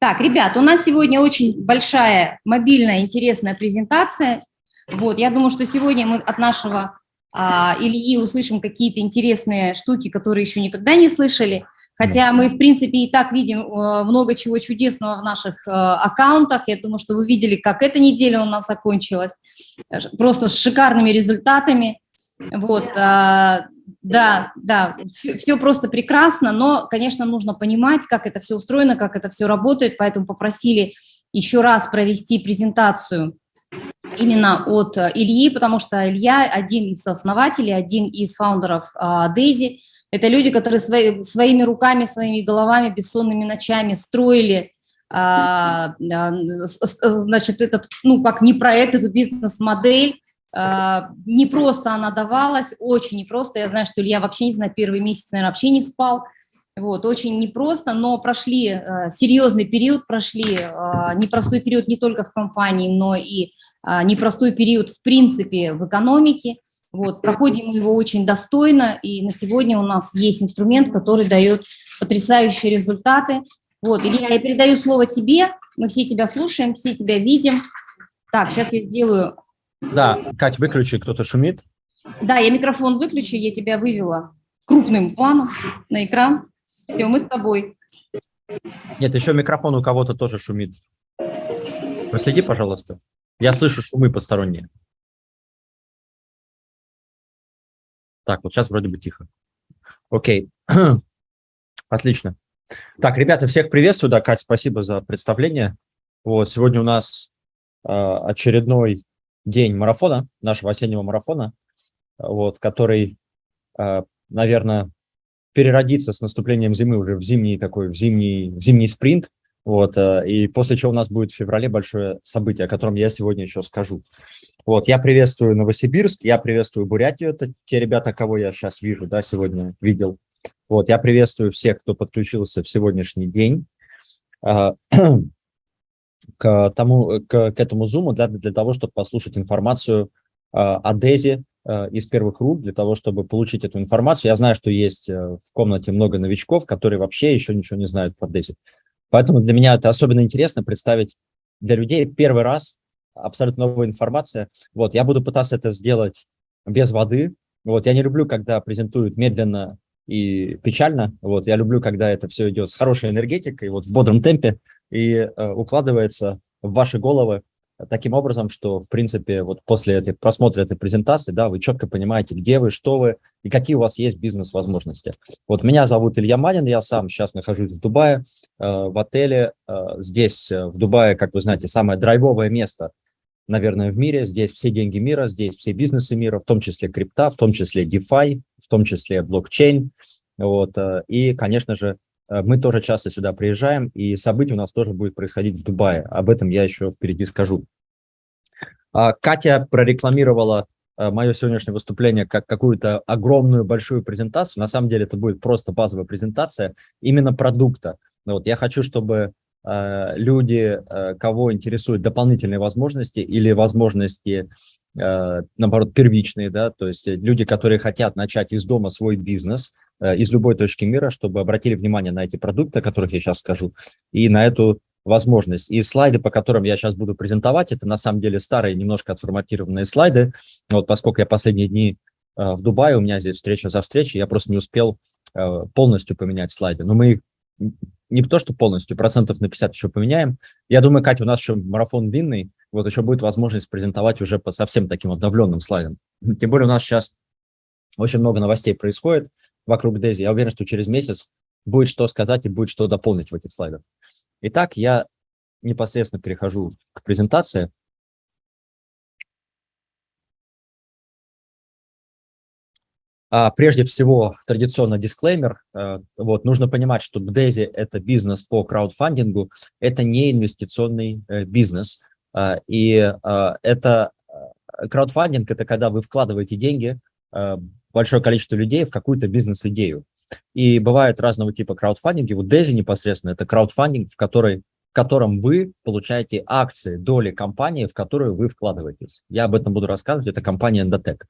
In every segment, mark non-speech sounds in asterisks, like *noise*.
Так, ребят, у нас сегодня очень большая мобильная интересная презентация. Вот, я думаю, что сегодня мы от нашего а, Ильи услышим какие-то интересные штуки, которые еще никогда не слышали. Хотя мы, в принципе, и так видим э, много чего чудесного в наших э, аккаунтах. Я думаю, что вы видели, как эта неделя у нас закончилась. Просто с шикарными результатами. Вот, а, да, да, все, все просто прекрасно, но, конечно, нужно понимать, как это все устроено, как это все работает, поэтому попросили еще раз провести презентацию именно от э, Ильи, потому что Илья один из основателей, один из фаундеров Дейзи. Это люди, которые свои, своими руками, своими головами, бессонными ночами строили а, значит, этот, ну, как не проект, эту бизнес-модель, а, не просто она давалась, очень непросто. Я знаю, что Илья вообще, не знаю, первый месяц, наверное, вообще не спал. Вот, очень непросто, но прошли э, серьезный период, прошли э, непростой период не только в компании, но и э, непростой период в принципе в экономике. Вот, проходим его очень достойно, и на сегодня у нас есть инструмент, который дает потрясающие результаты. Вот, Илья, я передаю слово тебе, мы все тебя слушаем, все тебя видим. Так, сейчас я сделаю да, Кать, выключи, кто-то шумит. Да, я микрофон выключу, я тебя вывела крупным планом на экран. Все, мы с тобой. Нет, еще микрофон у кого-то тоже шумит. Проследи, пожалуйста. Я слышу шумы посторонние. Так, вот сейчас вроде бы тихо. Окей. *clears throat* Отлично. Так, ребята, всех приветствую. Да, Кать, спасибо за представление. Вот, сегодня у нас э, очередной день марафона, нашего осеннего марафона, вот, который, а, наверное, переродится с наступлением зимы уже в зимний такой, в зимний, в зимний спринт, вот, а, и после чего у нас будет в феврале большое событие, о котором я сегодня еще скажу. Вот, я приветствую Новосибирск, я приветствую Бурятию, это те ребята, кого я сейчас вижу, да, сегодня видел. Вот, я приветствую всех, кто подключился в сегодняшний день. *clears throat* А, к, тому, к, к этому зуму для, для того, чтобы послушать информацию э, о Дези э, из первых рук, для того, чтобы получить эту информацию. Я знаю, что есть э, в комнате много новичков, которые вообще еще ничего не знают про Дези. Поэтому для меня это особенно интересно представить для людей первый раз абсолютно новая информация. Вот, я буду пытаться это сделать без воды. Вот, я не люблю, когда презентуют медленно и печально. Вот, я люблю, когда это все идет с хорошей энергетикой, вот в бодром темпе и э, укладывается в ваши головы таким образом, что, в принципе, вот после этой, просмотра этой презентации, да, вы четко понимаете, где вы, что вы и какие у вас есть бизнес-возможности. Вот меня зовут Илья Манин, я сам сейчас нахожусь в Дубае, э, в отеле. Э, здесь, в Дубае, как вы знаете, самое драйвовое место, наверное, в мире. Здесь все деньги мира, здесь все бизнесы мира, в том числе крипта, в том числе DeFi, в том числе блокчейн. Вот, и, конечно же, мы тоже часто сюда приезжаем, и событие у нас тоже будет происходить в Дубае. Об этом я еще впереди скажу. А, Катя прорекламировала э, мое сегодняшнее выступление как какую-то огромную большую презентацию. На самом деле это будет просто базовая презентация именно продукта. Вот я хочу, чтобы э, люди, кого интересуют дополнительные возможности или возможности, наоборот, первичные, да, то есть люди, которые хотят начать из дома свой бизнес, Э, из любой точки мира, чтобы обратили внимание на эти продукты, о которых я сейчас скажу, и на эту возможность. И слайды, по которым я сейчас буду презентовать, это на самом деле старые, немножко отформатированные слайды. Вот поскольку я последние дни э, в Дубае, у меня здесь встреча за встречей, я просто не успел э, полностью поменять слайды. Но мы их не то, что полностью, процентов на 50 еще поменяем. Я думаю, Катя, у нас еще марафон длинный, вот еще будет возможность презентовать уже по совсем таким обновленным слайдам. Тем более у нас сейчас очень много новостей происходит вокруг Дейзи. Я уверен, что через месяц будет что сказать и будет что дополнить в этих слайдах. Итак, я непосредственно перехожу к презентации. Прежде всего, традиционно дисклеймер. А, вот, нужно понимать, что Daisy – это бизнес по краудфандингу, это не инвестиционный э, бизнес. А, и а, это э, краудфандинг – это когда вы вкладываете деньги а, большое количество людей в какую-то бизнес-идею. И бывают разного типа краудфандинги. Вот Дези непосредственно это краудфандинг, в, который, в котором вы получаете акции, доли компании, в которую вы вкладываетесь. Я об этом буду рассказывать. Это компания Endotech.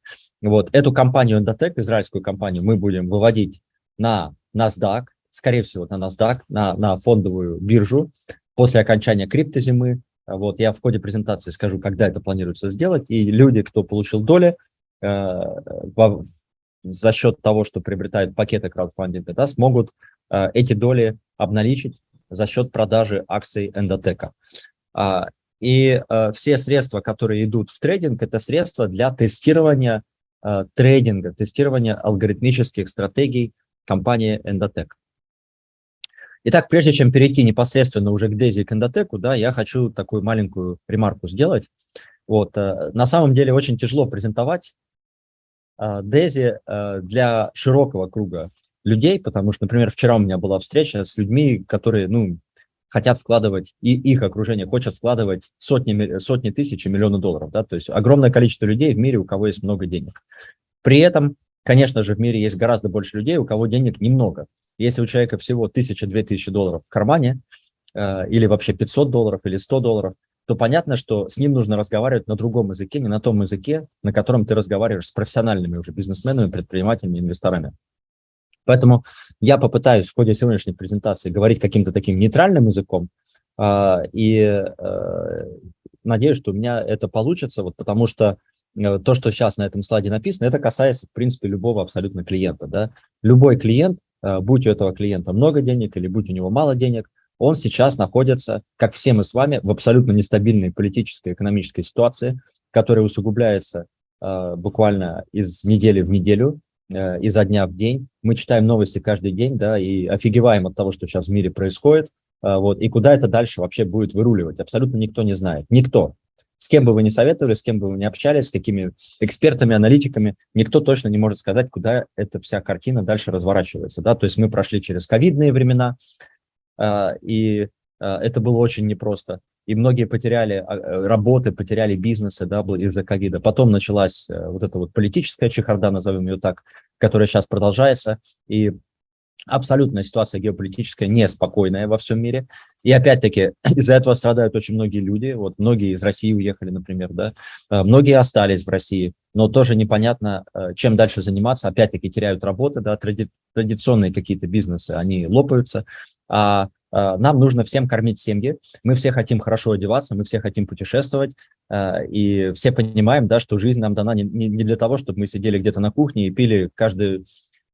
Вот эту компанию Endotech, израильскую компанию, мы будем выводить на NASDAQ, скорее всего, на NASDAQ, на, на фондовую биржу. после окончания криптозимы. Вот, я в ходе презентации скажу, когда это планируется сделать, и люди, кто получил доли, э, за счет того, что приобретают пакеты краудфандинга, да, смогут э, эти доли обналичить за счет продажи акций эндотека. А, и э, все средства, которые идут в трейдинг, это средства для тестирования э, трейдинга, тестирования алгоритмических стратегий компании Endotech. Итак, прежде чем перейти непосредственно уже к Дези и к Эндотеку, да, я хочу такую маленькую ремарку сделать. Вот, э, на самом деле очень тяжело презентовать Дези для широкого круга людей, потому что, например, вчера у меня была встреча с людьми, которые, ну, хотят вкладывать, и их окружение хочет вкладывать сотни, сотни тысяч и миллионы долларов. Да? То есть огромное количество людей в мире, у кого есть много денег. При этом, конечно же, в мире есть гораздо больше людей, у кого денег немного. Если у человека всего 1000-2000 долларов в кармане, э, или вообще 500 долларов, или 100 долларов, то понятно, что с ним нужно разговаривать на другом языке, не на том языке, на котором ты разговариваешь с профессиональными уже бизнесменами, предпринимателями, инвесторами. Поэтому я попытаюсь в ходе сегодняшней презентации говорить каким-то таким нейтральным языком, а, и э, надеюсь, что у меня это получится, вот потому что э, то, что сейчас на этом слайде написано, это касается, в принципе, любого абсолютно клиента. Да? Любой клиент, э, будь у этого клиента много денег или будь у него мало денег, он сейчас находится, как все мы с вами, в абсолютно нестабильной политической, экономической ситуации, которая усугубляется буквально из недели в неделю, изо дня в день. Мы читаем новости каждый день, да, и офигеваем от того, что сейчас в мире происходит. Э, вот, и куда это дальше вообще будет выруливать, абсолютно никто не знает. Никто. С кем бы вы ни советовали, с кем бы вы ни общались, с какими экспертами, аналитиками, никто точно не может сказать, куда эта вся картина дальше разворачивается. Да? То есть мы прошли через ковидные времена, э, и это было очень непросто и многие потеряли а, э, работы, потеряли бизнесы да, из-за ковида. Потом началась э, вот эта вот политическая чехарда, назовем ее так, которая сейчас продолжается, и абсолютная ситуация геополитическая неспокойная во всем мире. И опять-таки *clears throat* из-за этого страдают очень многие люди. Вот многие из России уехали, например, да. Э, многие остались в России, но тоже непонятно, чем дальше заниматься. Опять-таки теряют работы, да, тради традиционные какие-то бизнесы, они лопаются. А Э, нам нужно всем кормить семьи, мы все хотим хорошо одеваться, мы все хотим путешествовать, э, и все понимаем, да, что жизнь нам дана не, для того, чтобы мы сидели где-то на кухне и пили каждый,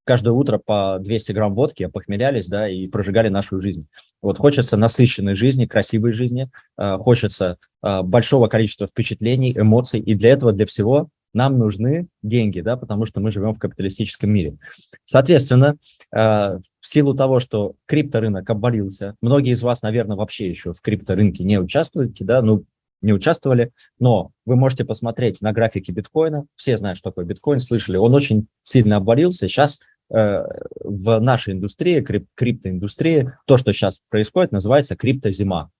каждое утро по 200 грамм водки, опохмелялись, да, и прожигали нашу жизнь. Вот хочется насыщенной жизни, красивой жизни, э, хочется большого количества впечатлений, эмоций, и для этого, для всего нам нужны деньги, да, потому что мы живем в капиталистическом мире. Соответственно, э, в силу того, что крипторынок обвалился, многие из вас, наверное, вообще еще в крипторынке не участвуете, да, ну, не участвовали, но вы можете посмотреть на графике биткоина, все знают, что такое биткоин, слышали, он очень сильно обвалился, сейчас э, в нашей индустрии, крип, криптоиндустрии, то, что сейчас происходит, называется криптозима.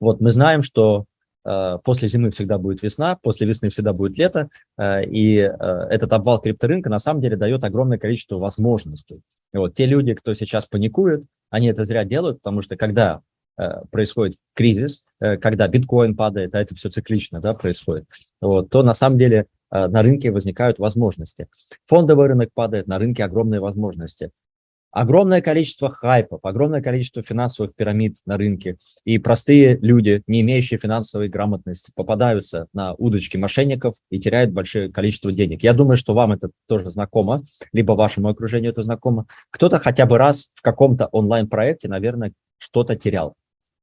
Вот мы знаем, что после зимы всегда будет весна, после весны всегда будет лето, э, и э, этот обвал крипторынка на самом деле дает огромное количество возможностей. Вот те люди, кто сейчас паникует, они это зря делают, потому что когда происходит кризис, когда биткоин падает, а это все циклично да, происходит, вот, то на самом деле на рынке возникают возможности. Фондовый рынок падает, на рынке огромные возможности огромное количество хайпов, огромное количество финансовых пирамид на рынке, и простые люди, не имеющие финансовой грамотности, попадаются на удочки мошенников и теряют большое количество денег. Я думаю, что вам это тоже знакомо, либо вашему окружению это знакомо. Кто-то хотя бы раз в каком-то онлайн-проекте, наверное, что-то терял.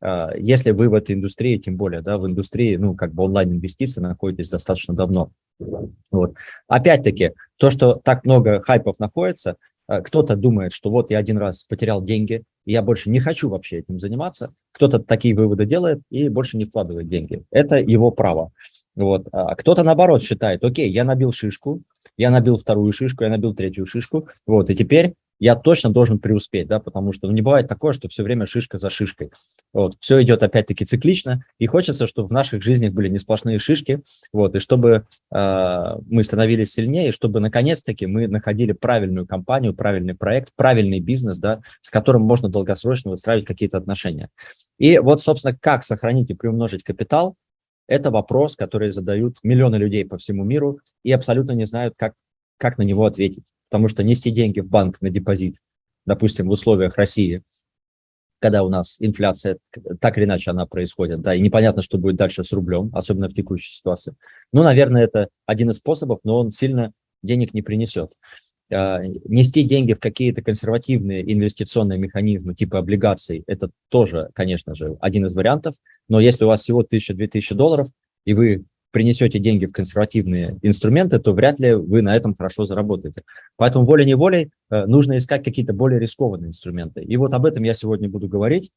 А, если вы в этой индустрии, тем более, да, в индустрии, ну, как бы онлайн-инвестиции находитесь достаточно давно. Вот. Опять-таки, то, что так много хайпов находится, кто-то думает, что вот я один раз потерял деньги, и я больше не хочу вообще этим заниматься. Кто-то такие выводы делает и больше не вкладывает деньги. Это его право. Вот. А кто-то наоборот считает, окей, я набил шишку, я набил вторую шишку, я набил третью шишку, вот, и теперь я точно должен преуспеть, да, потому что ну, не бывает такое, что все время шишка за шишкой. Вот, все идет опять-таки циклично, и хочется, чтобы в наших жизнях были не сплошные шишки, вот, и чтобы э, мы становились сильнее, и чтобы наконец-таки мы находили правильную компанию, правильный проект, правильный бизнес, да, с которым можно долгосрочно выстраивать какие-то отношения. И вот, собственно, как сохранить и приумножить капитал, это вопрос, который задают миллионы людей по всему миру и абсолютно не знают, как, как на него ответить потому что нести деньги в банк на депозит, допустим, в условиях России, когда у нас инфляция, так или иначе она происходит, да, и непонятно, что будет дальше с рублем, особенно в текущей ситуации. Ну, наверное, это один из способов, но он сильно денег не принесет. А, нести деньги в какие-то консервативные инвестиционные механизмы типа облигаций, это тоже, конечно же, один из вариантов, но если у вас всего 1000-2000 долларов, и вы принесете деньги в консервативные инструменты, то вряд ли вы на этом хорошо заработаете. Поэтому волей-неволей э, нужно искать какие-то более рискованные инструменты. И вот об этом я сегодня буду говорить.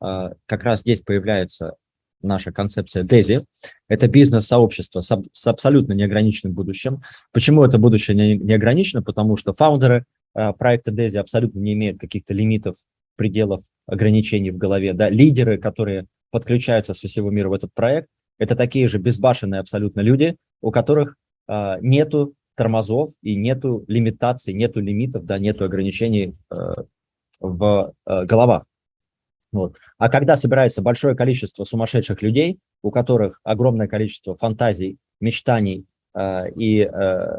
А, как раз здесь появляется наша концепция DESI. Это бизнес-сообщество с, абсолютно неограниченным будущим. Почему это будущее не, не? Потому что фаундеры э, проекта DESI абсолютно не имеют каких-то лимитов, пределов, ограничений в голове. Да? Лидеры, которые подключаются со всего мира в этот проект, это такие же безбашенные абсолютно люди, у которых э, нету тормозов и нету лимитаций, нету лимитов, да, нету ограничений э, в э, головах. Вот. А когда собирается большое количество сумасшедших людей, у которых огромное количество фантазий, мечтаний э, и э,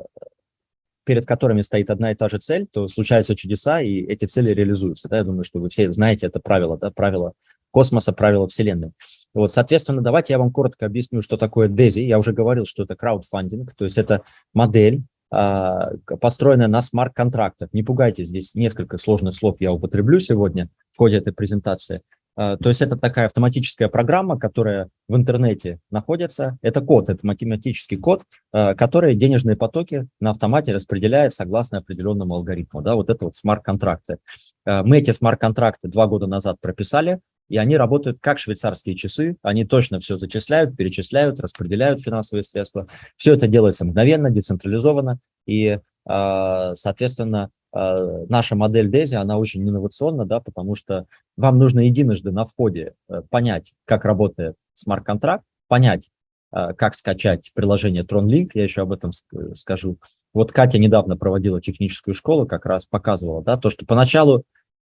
перед которыми стоит одна и та же цель, то случаются чудеса, и эти цели реализуются. Да? Я думаю, что вы все знаете это правило, да? правило космоса, правила Вселенной. Вот, соответственно, давайте я вам коротко объясню, что такое DESI. Я уже говорил, что это краудфандинг, то есть это модель, а, построенная на смарт-контрактах. Не пугайтесь, здесь несколько сложных слов я употреблю сегодня в ходе этой презентации. А, то есть это такая автоматическая программа, которая в интернете находится. Это код, это математический код, а, который денежные потоки на автомате распределяет согласно определенному алгоритму. Да, вот это вот смарт-контракты. Мы эти смарт-контракты два года назад прописали, и они работают как швейцарские часы, они точно все зачисляют, перечисляют, распределяют финансовые средства. Все это делается мгновенно, децентрализованно, и, а, соответственно, а, наша модель DESI, она очень инновационна, да, потому что вам нужно единожды на входе э, понять, как работает смарт-контракт, понять, а, как скачать приложение TronLink, я еще об этом скажу. Вот Катя недавно проводила техническую школу, как раз показывала, да, то, что поначалу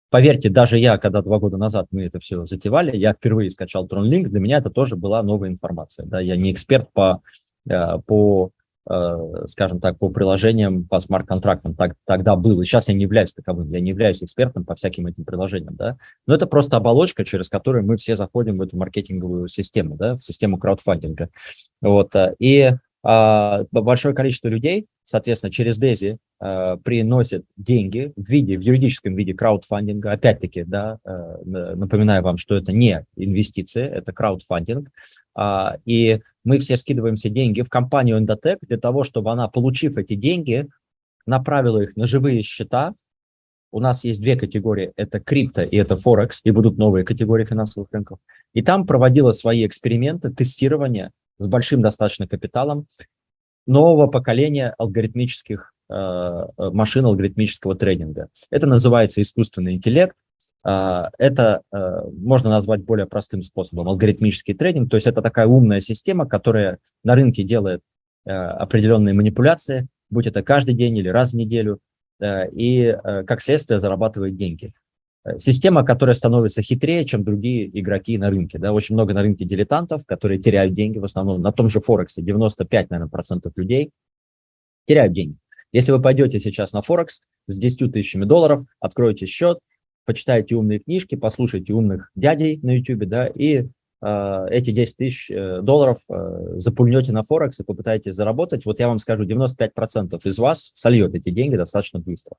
Поверьте, даже я, когда два года назад мы это все затевали, я впервые скачал TronLink, для меня это тоже была новая информация. Да? Я не эксперт по, э, по э, скажем так, по приложениям, по смарт-контрактам так, тогда был. И сейчас я не являюсь таковым, я не являюсь экспертом по всяким этим приложениям. Да? Но это просто оболочка, через которую мы все заходим в эту маркетинговую систему, да? в систему краудфандинга. Вот. Э, и большое количество людей, соответственно, через DESI а, приносит деньги в виде, в юридическом виде краудфандинга. Опять-таки, да, а, напоминаю вам, что это не инвестиции, это краудфандинг. И мы все скидываем все деньги в компанию Endotech для того, чтобы она, получив эти деньги, направила их на живые счета. У нас есть две категории, это крипто и это Форекс, и будут новые категории финансовых рынков. И там проводила свои эксперименты, тестирование с большим достаточно капиталом нового поколения алгоритмических э, э, машин алгоритмического тренинга. Это называется искусственный интеллект. Э, это э, можно назвать более простым способом алгоритмический тренинг. То есть это такая умная система, которая на рынке делает э, определенные манипуляции, будь это каждый день или раз в неделю, э, и э, как следствие зарабатывает деньги. Э, система, которая становится хитрее, чем другие игроки на рынке. Да? Очень много на рынке дилетантов, которые теряют деньги в основном. На том же Форексе 95, наверное, процентов людей теряют деньги. Если вы пойдете сейчас на Форекс с 10 тысячами долларов, откроете счет, почитаете умные книжки, послушайте умных дядей на YouTube, да, и э, эти 10 тысяч э, долларов э, запульнете на Форекс и попытаетесь заработать, вот я вам скажу, 95% из вас сольет эти деньги достаточно быстро.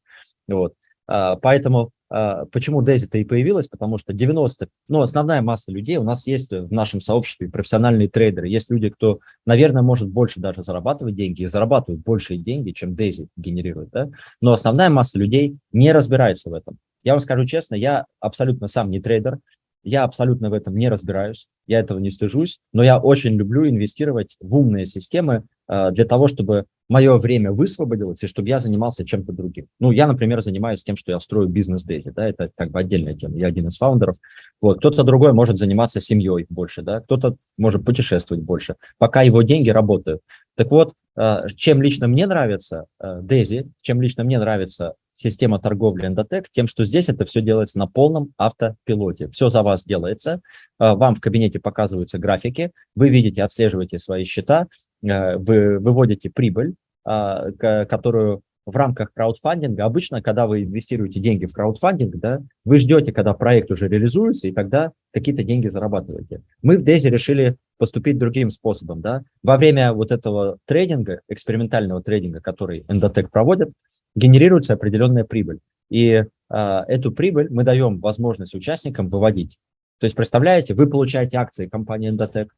Вот. Э, поэтому почему Дези-то и появилась? Потому что 90, ну, основная масса людей, у нас есть в нашем сообществе профессиональные трейдеры, есть люди, кто, наверное, может больше даже зарабатывать деньги и зарабатывают большие деньги, чем Дейзи генерирует, да? но основная масса людей не разбирается в этом. Я вам скажу честно, я абсолютно сам не трейдер, я абсолютно в этом не разбираюсь, я этого не стыжусь, но я очень люблю инвестировать в умные системы э, для того, чтобы мое время высвободилось, и чтобы я занимался чем-то другим. Ну, я, например, занимаюсь тем, что я строю бизнес Дейзи, да, это как бы отдельная тема, я один из фаундеров. Вот, кто-то другой может заниматься семьей больше, да, кто-то может путешествовать больше, пока его деньги работают. Так вот, э, чем лично мне нравится Дейзи, чем лично мне нравится система торговли Endotech тем, что здесь это все делается на полном автопилоте. Все за вас делается, а, вам в кабинете показываются графики, вы видите, отслеживаете свои счета, а, вы выводите прибыль, а, которую в рамках краудфандинга, обычно, когда вы инвестируете деньги в краудфандинг, да, вы ждете, когда проект уже реализуется, и тогда какие-то деньги зарабатываете. Мы в Дези решили поступить другим способом. Да. Во время вот этого трейдинга, экспериментального трейдинга, который Endotech проводит, генерируется определенная прибыль. И э, эту прибыль мы даем возможность участникам выводить. То есть, представляете, вы получаете акции компании Endotech.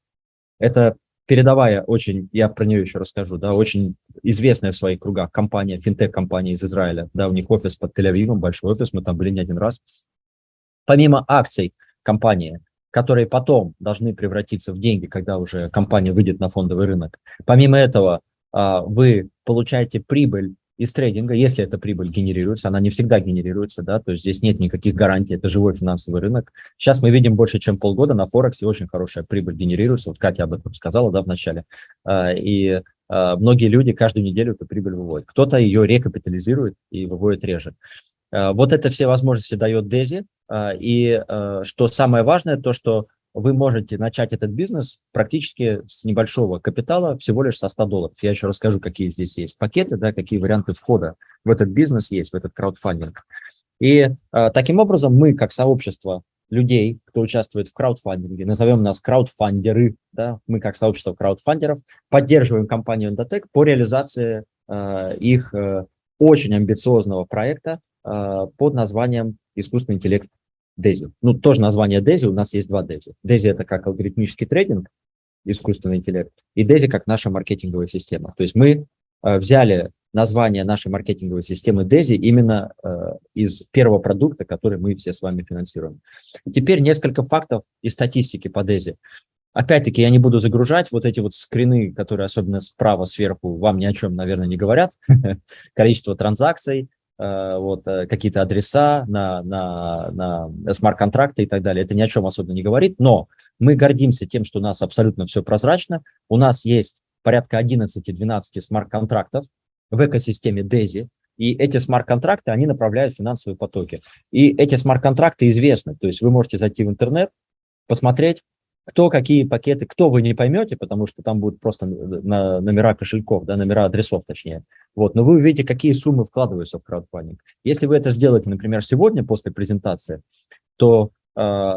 Это передовая очень, я про нее еще расскажу, да, очень известная в своих кругах компания, финтех-компания из Израиля, да, у них офис под Тель-Авивом, большой офис, мы там были не один раз. Помимо акций компании, которые потом должны превратиться в деньги, когда уже компания выйдет на фондовый рынок, помимо этого а, вы получаете прибыль из трейдинга, если эта прибыль генерируется, она не всегда генерируется, да, то есть здесь нет никаких гарантий, это живой финансовый рынок. Сейчас мы видим больше, чем полгода на Форексе очень хорошая прибыль генерируется, вот Катя об этом сказала, да, в начале, а, и а, многие люди каждую неделю эту прибыль выводят. Кто-то ее рекапитализирует и выводит реже. А, вот это все возможности дает Дези, и что самое важное, то, что вы можете начать этот бизнес практически с небольшого капитала, всего лишь со 100 долларов. Я еще расскажу, какие здесь есть пакеты, да, какие варианты входа в этот бизнес есть, в этот краудфандинг. И э, таким образом мы, как сообщество людей, кто участвует в краудфандинге, назовем нас краудфандеры, да, мы как сообщество краудфандеров, поддерживаем компанию Endotech по реализации э, их э, очень амбициозного проекта э, под названием «Искусственный интеллект Дези. Ну, тоже название Дези, у нас есть два Дези. Дези – это как алгоритмический трейдинг, искусственный интеллект, и Дези как наша маркетинговая система. То есть мы э, взяли название нашей маркетинговой системы Дези именно э, из первого продукта, который мы все с вами финансируем. Теперь несколько фактов и статистики по Дези. Опять-таки, я не буду загружать вот эти вот скрины, которые особенно справа, сверху, вам ни о чем, наверное, не говорят. *laughs* Количество транзакций, вот, э, какие-то адреса на, на, на смарт-контракты и так далее. Это ни о чем особенно не говорит, но мы гордимся тем, что у нас абсолютно все прозрачно. У нас есть порядка 11-12 смарт-контрактов в экосистеме DESI, и эти смарт-контракты, они направляют финансовые потоки. И эти смарт-контракты известны, то есть вы можете зайти в интернет, посмотреть, кто какие пакеты, кто вы не поймете, потому что там будут просто на номера кошельков, да, номера адресов точнее. Вот, но вы увидите, какие суммы вкладываются в краудфандинг. Если вы это сделаете, например, сегодня после презентации, то э,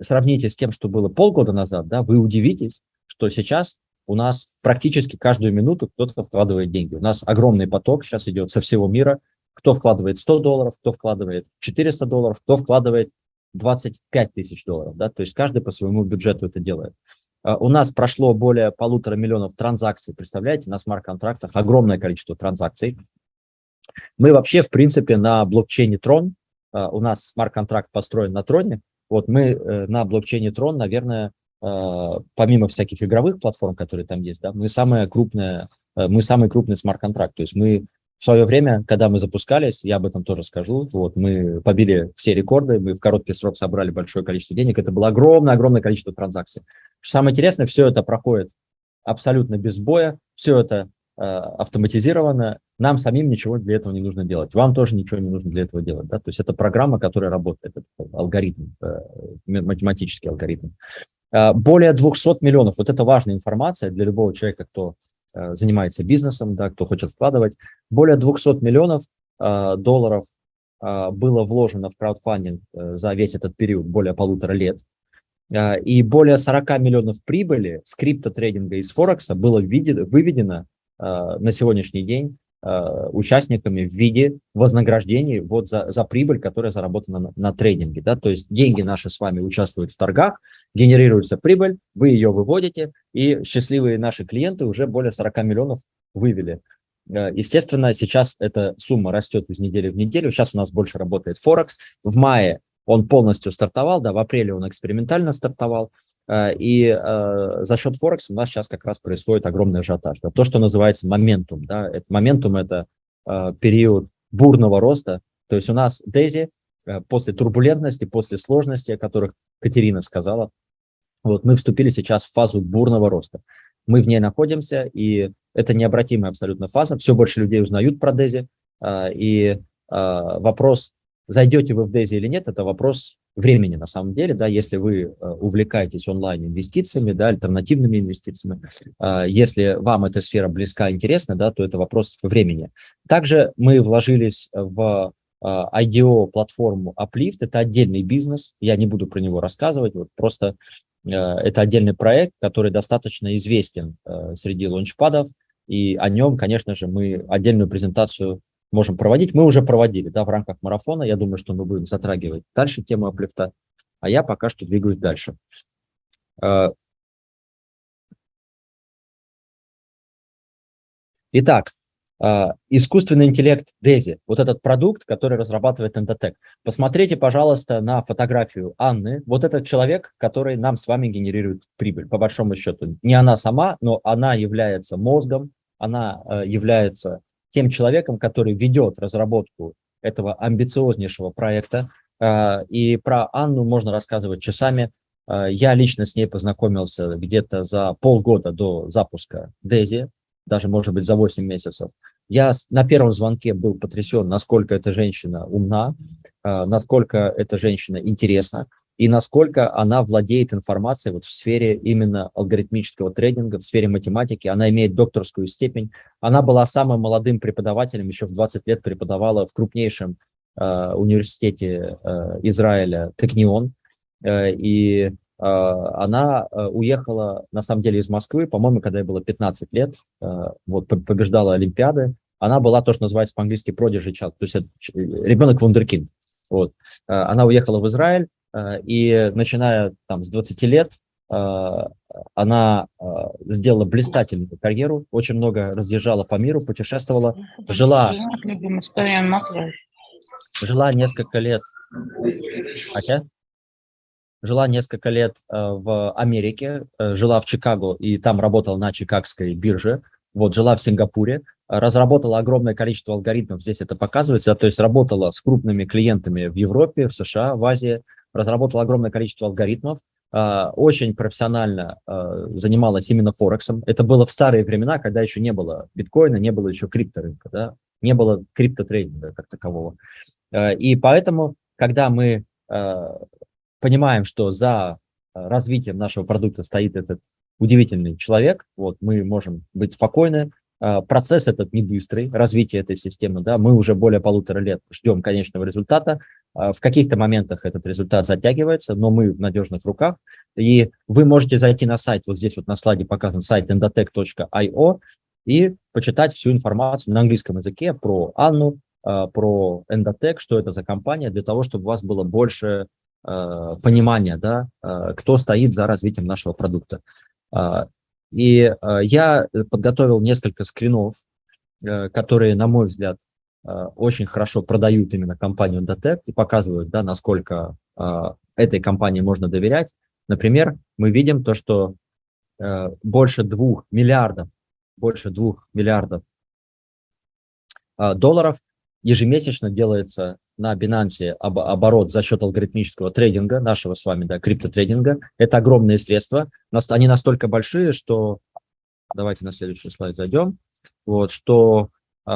сравните с тем, что было полгода назад, да, вы удивитесь, что сейчас у нас практически каждую минуту кто-то вкладывает деньги. У нас огромный поток сейчас идет со всего мира. Кто вкладывает 100 долларов, кто вкладывает 400 долларов, кто вкладывает 25 тысяч долларов, да, то есть каждый по своему бюджету это делает. А, у нас прошло более полутора миллионов транзакций, представляете, на смарт-контрактах огромное количество транзакций. Мы вообще, в принципе, на блокчейне Tron, а, у нас смарт-контракт построен на Троне, вот мы э, на блокчейне Tron, наверное, а, помимо всяких игровых платформ, которые там есть, да, мы самая крупная, э, мы самый крупный смарт-контракт, то есть мы в свое время, когда мы запускались, я об этом тоже скажу, вот мы побили все рекорды, мы в короткий срок собрали большое количество денег, это было огромное-огромное количество транзакций. Самое интересное, все это проходит абсолютно без боя, все это э, автоматизировано, нам самим ничего для этого не нужно делать, вам тоже ничего не нужно для этого делать, да? то есть это программа, которая работает, это алгоритм, э, математический алгоритм. Э, более 200 миллионов, вот это важная информация для любого человека, кто Э, занимается бизнесом, да, кто хочет вкладывать. Более 200 миллионов э, долларов э, было вложено в краудфандинг за весь этот период, более полутора лет. И более 40 миллионов прибыли с криптотрейдинга из Форекса было выведено на сегодняшний день Э, участниками в виде вознаграждений вот за, за прибыль, которая заработана на, на трейдинге. Да? То есть деньги наши с вами участвуют в торгах, генерируется прибыль, вы ее выводите, и счастливые наши клиенты уже более 40 миллионов вывели. Э, естественно, сейчас эта сумма растет из недели в неделю. Сейчас у нас больше работает Форекс. В мае он полностью стартовал, да, в апреле он экспериментально стартовал. Э, и э, за счет Форекса у нас сейчас как раз происходит огромный ажиотаж. То, что называется моментум. Да, это, моментум – это э, период бурного роста. То есть у нас Дези после турбулентности, после сложности, о которых Катерина сказала, вот мы вступили сейчас в фазу бурного роста. Мы в ней находимся, и это необратимая абсолютно фаза. Все больше людей узнают про Дези, и вопрос, зайдете вы в Дези или нет, это вопрос времени на самом деле, да, если вы э, увлекаетесь онлайн-инвестициями, да, альтернативными инвестициями, э, если вам эта сфера близка, интересна, да, то это вопрос времени. Также мы вложились в э, IDO-платформу Uplift, это отдельный бизнес, я не буду про него рассказывать, вот просто это отдельный проект, который достаточно известен среди лончпадов, и о нем, конечно же, мы отдельную презентацию можем проводить. Мы уже проводили да, в рамках марафона. Я думаю, что мы будем затрагивать дальше тему аплифта. А я пока что двигаюсь дальше. А, итак, а, искусственный интеллект DESI, вот этот продукт, который разрабатывает Endotech. Посмотрите, пожалуйста, на фотографию Анны. Вот этот человек, который нам с вами генерирует прибыль, по большому счету. Не она сама, но она является мозгом, она а, является тем человеком, который ведет разработку этого амбициознейшего проекта. А, и про Анну можно рассказывать часами. А, я лично с ней познакомился где-то за полгода до запуска Дези, даже, может быть, за 8 месяцев. Я на первом звонке был потрясен, насколько эта женщина умна, а, насколько эта женщина интересна, и насколько она владеет информацией вот в сфере именно алгоритмического трейдинга, в сфере математики. Она имеет докторскую степень. Она была самым молодым преподавателем, еще в 20 лет преподавала в крупнейшем э, университете э, Израиля Технион. Э, и э, она э, уехала, на самом деле, из Москвы, по-моему, когда ей было 15 лет, э, вот, побеждала Олимпиады. Она была то, что называется по-английски prodigy child, то есть ребенок вундеркинд. Вот. Она уехала в Израиль, Э, и начиная там с 20 лет э, она э, сделала блистательную карьеру, очень много разъезжала по миру, путешествовала, жила, жила несколько лет, хотя, жила несколько лет в Америке, жила в Чикаго и там работала на чикагской бирже, вот, жила в Сингапуре, разработала огромное количество алгоритмов, здесь это показывается, то есть работала с крупными клиентами в Европе, в США, в Азии, разработала огромное количество алгоритмов, а, очень профессионально а, занималась именно Форексом. Это было в старые времена, когда еще не было биткоина, не было еще крипторынка, да? не было криптотрейдинга как такового. А, и поэтому, когда мы понимаем, что за развитием нашего продукта стоит этот удивительный человек, вот, мы можем быть спокойны, процесс этот не быстрый, развитие этой системы, да, мы уже более полутора лет ждем конечного результата. А, в каких-то моментах этот результат затягивается, но мы в надежных руках. И вы можете зайти на сайт, вот здесь вот на слайде показан сайт endotech.io и почитать всю информацию на английском языке про Анну, а, про Endotech, что это за компания, для того, чтобы у вас было больше понимания, да, кто стоит за развитием нашего продукта. И э, я подготовил несколько скринов, э, которые, на мой взгляд, э, очень хорошо продают именно компанию Datec и показывают, да, насколько э, этой компании можно доверять. Например, мы видим то, что э, больше двух миллиардов, больше двух миллиардов э, долларов ежемесячно делается на Binance об, оборот за счет алгоритмического трейдинга, нашего с вами, да, криптотрейдинга. Это огромные средства. Они настолько большие, что... Давайте на следующий слайд зайдем. Вот, что э,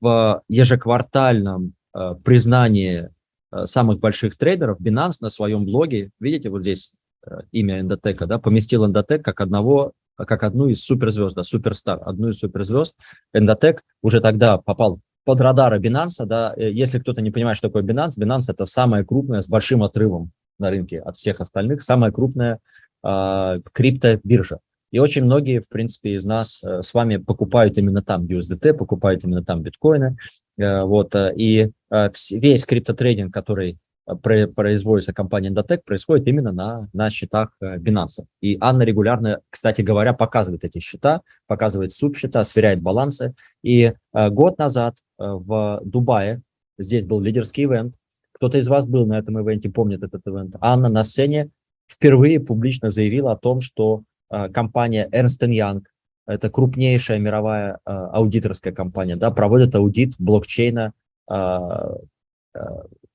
в ежеквартальном э, признании э, самых больших трейдеров Binance на своем блоге, видите, вот здесь э, имя Эндотека, да, поместил Эндотек как одного как одну из суперзвезд, да, суперстар, одну из суперзвезд. Эндотек уже тогда попал под радары Binance, да, э, если кто-то не понимает, что такое Binance, Binance это самая крупная с большим отрывом на рынке от всех остальных, самая крупная э, криптобиржа. И очень многие, в принципе, из нас э, с вами покупают именно там USDT, покупают именно там биткоины. Э, вот, э, и э, весь криптотрейдинг, который производится компания Endotech, происходит именно на, на счетах э, Binance. И Анна регулярно, кстати говоря, показывает эти счета, показывает субсчета, сверяет балансы. И э, год назад э, в Дубае, здесь был лидерский ивент, кто-то из вас был на этом ивенте, помнит этот ивент, Анна на сцене впервые публично заявила о том, что компания Ernst Young, это крупнейшая мировая аудиторская компания, да, проводит аудит блокчейна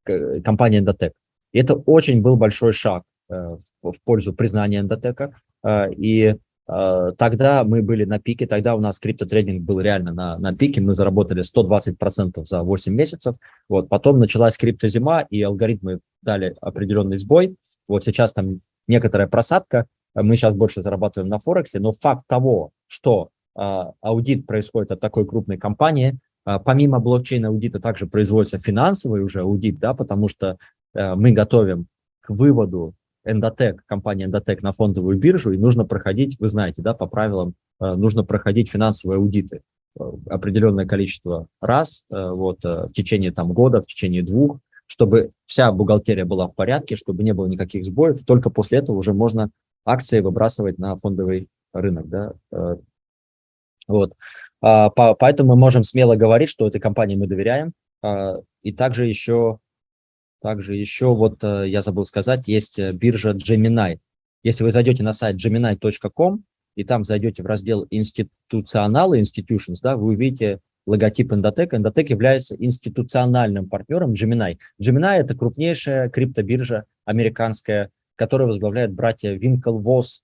компании Endotech. И это очень был большой шаг э, в пользу признания Endotech. Э, и э, тогда мы были на пике, тогда у нас криптотрейдинг был реально на, на пике, мы заработали 120% за 8 месяцев, вот, потом началась криптозима, и алгоритмы дали определенный сбой, вот сейчас там некоторая просадка, мы сейчас больше зарабатываем на Форексе, но факт того, что аудит происходит от такой крупной компании, помимо блокчейна аудита также производится финансовый уже аудит, да, потому что э, мы готовим к выводу Endotech, компания Endotech на фондовую биржу, и нужно проходить, вы знаете, да, по правилам, э, нужно проходить финансовые аудиты э, определенное количество раз вот, в течение там, года, в течение двух, чтобы вся бухгалтерия была в порядке, чтобы не было никаких сбоев. Только после этого уже можно акции выбрасывать на фондовый рынок. Да? Вот. А, поэтому мы можем смело говорить, что этой компании мы доверяем. А, и также еще также еще, вот э, я забыл сказать, есть э, биржа Gemini. Если вы зайдете на сайт gemini.com, и там зайдете в раздел институционалы, institutions, да, вы увидите логотип Endotech. Endotech является институциональным партнером Gemini. Gemini – это крупнейшая криптобиржа американская, которую возглавляют братья Winklevoss,